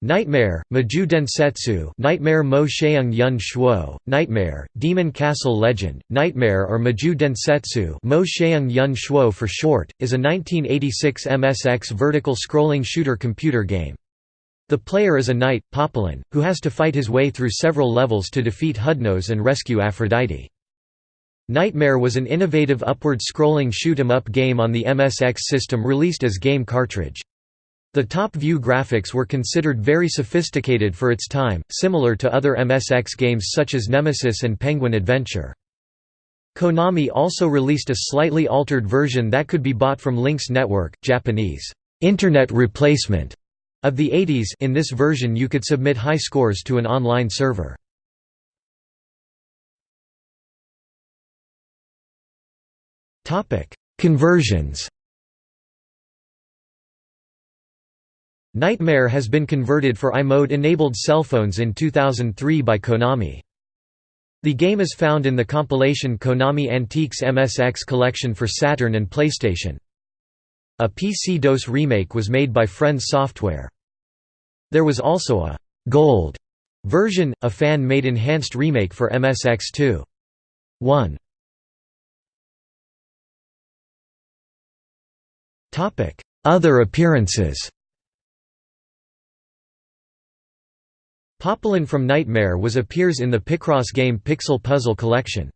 Knightmare, Maju Densetsu Knightmare Mo Sheung Yun Shuo, Knightmare, Demon Castle Legend, Knightmare or Maju Densetsu Mo Sheung Yun Shuo for short, is a 1986 MSX vertical scrolling shooter computer game. The player is a knight, Popolon, who has to fight his way through several levels to defeat Hudnos and rescue Aphrodite. Knightmare was an innovative upward-scrolling shoot-'em-up game on the MSX system released as game cartridge. The top-view graphics were considered very sophisticated for its time, similar to other MSX games such as Nemesis and Penguin Adventure. Konami also released a slightly altered version that could be bought from Lynx Network, Japanese internet replacement of the 80s in this version you could submit high scores to an online server. Conversions Knightmare has been converted for iMode-enabled cellphones in 2003 by Konami. The game is found in the compilation Konami Antiques MSX collection for Saturn and PlayStation. A PC-DOS remake was made by Friends Software. There was also a «Gold» version, a fan-made enhanced remake for MSX2. 1. Other appearances Popolon from Knightmare was appears in the Picross game Pixel Puzzle Collection.